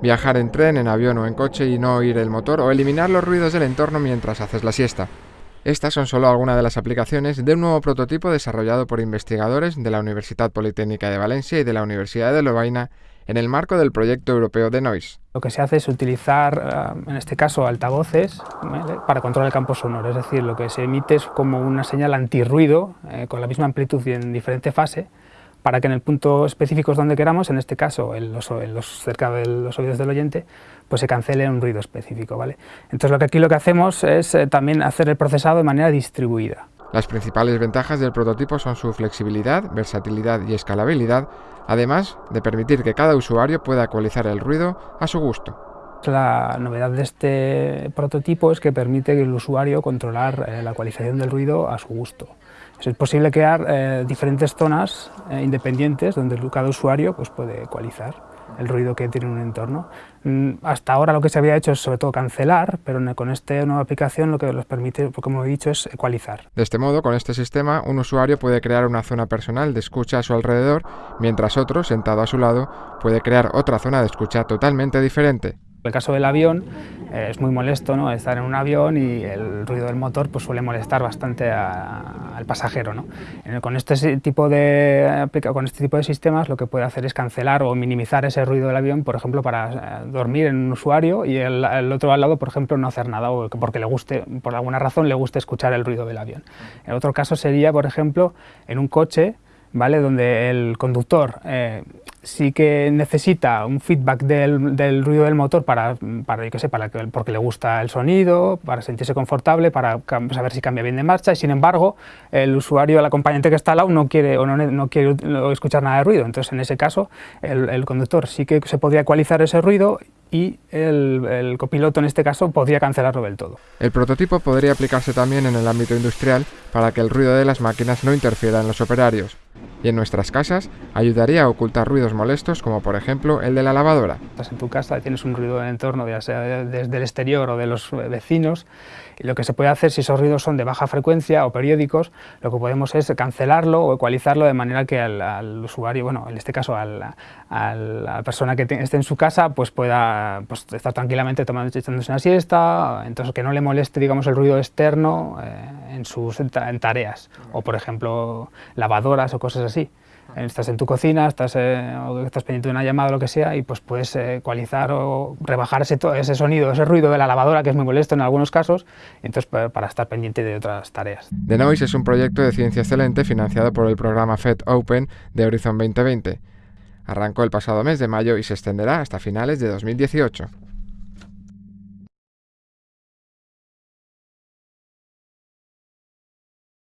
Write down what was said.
Viajar en tren, en avión o en coche y no oír el motor o eliminar los ruidos del entorno mientras haces la siesta. Estas son solo algunas de las aplicaciones de un nuevo prototipo desarrollado por investigadores de la Universidad Politécnica de Valencia y de la Universidad de Lovaina en el marco del proyecto europeo de Noise. Lo que se hace es utilizar, eh, en este caso, altavoces para controlar el campo sonoro, es decir, lo que se emite es como una señal antirruido eh, con la misma amplitud y en diferente fase, para que en el punto específico donde queramos, en este caso en los, cerca de los oídos del oyente, pues se cancele un ruido específico. ¿vale? Entonces lo que aquí lo que hacemos es eh, también hacer el procesado de manera distribuida. Las principales ventajas del prototipo son su flexibilidad, versatilidad y escalabilidad, además de permitir que cada usuario pueda ecualizar el ruido a su gusto. La novedad de este prototipo es que permite que el usuario controlar eh, la ecualización del ruido a su gusto. Es posible crear eh, diferentes zonas eh, independientes donde cada usuario pues, puede ecualizar el ruido que tiene un entorno. Mm, hasta ahora lo que se había hecho es sobre todo cancelar, pero con esta nueva aplicación lo que nos permite, como he dicho, es ecualizar. De este modo, con este sistema, un usuario puede crear una zona personal de escucha a su alrededor, mientras otro, sentado a su lado, puede crear otra zona de escucha totalmente diferente. En el caso del avión eh, es muy molesto ¿no? estar en un avión y el ruido del motor pues, suele molestar bastante al pasajero. ¿no? Con, este tipo de, con este tipo de sistemas lo que puede hacer es cancelar o minimizar ese ruido del avión, por ejemplo, para eh, dormir en un usuario y el, otro al lado, por ejemplo, no hacer nada o porque le guste, por alguna razón le guste escuchar el ruido del avión. El otro caso sería, por ejemplo, en un coche ¿vale? donde el conductor eh, sí que necesita un feedback del, ruido del motor para, para, yo sé, para que, porque le gusta el sonido, para sentirse confortable, para saber si cambia bien de marcha, y sin embargo el usuario, el acompañante que está al lado no quiere, o no, no quiere escuchar nada de ruido, entonces en ese caso el, el conductor sí que se podría ecualizar ese ruido y el, el, copiloto en este caso podría cancelarlo del todo. El prototipo podría aplicarse también en el ámbito industrial para que el ruido de las máquinas no interfiera en los operarios y en nuestras casas ayudaría a ocultar ruidos molestos como por ejemplo el de la lavadora. Estás en tu casa y tienes un ruido en el entorno, ya sea desde el exterior o de los vecinos, y lo que se puede hacer si esos ruidos son de baja frecuencia o periódicos, lo que podemos es cancelarlo o ecualizarlo de manera que al, usuario, bueno, en este caso a la persona que esté en su casa, pues pueda pues, estar tranquilamente tomando, echándose una siesta, entonces que no le moleste digamos, el ruido externo eh, en sus en tareas, o por ejemplo lavadoras o cosas así. Estás en tu cocina, estás, eh, estás pendiente de una llamada o lo que sea y pues puedes ecualizar o rebajar ese, ese sonido, ese ruido de la lavadora que es muy molesto en algunos casos, entonces para estar pendiente de otras tareas. The Noise es un proyecto de ciencia excelente financiado por el programa FED Open de Horizon 2020. Arrancó el pasado mes de mayo y se extenderá hasta finales de 2018.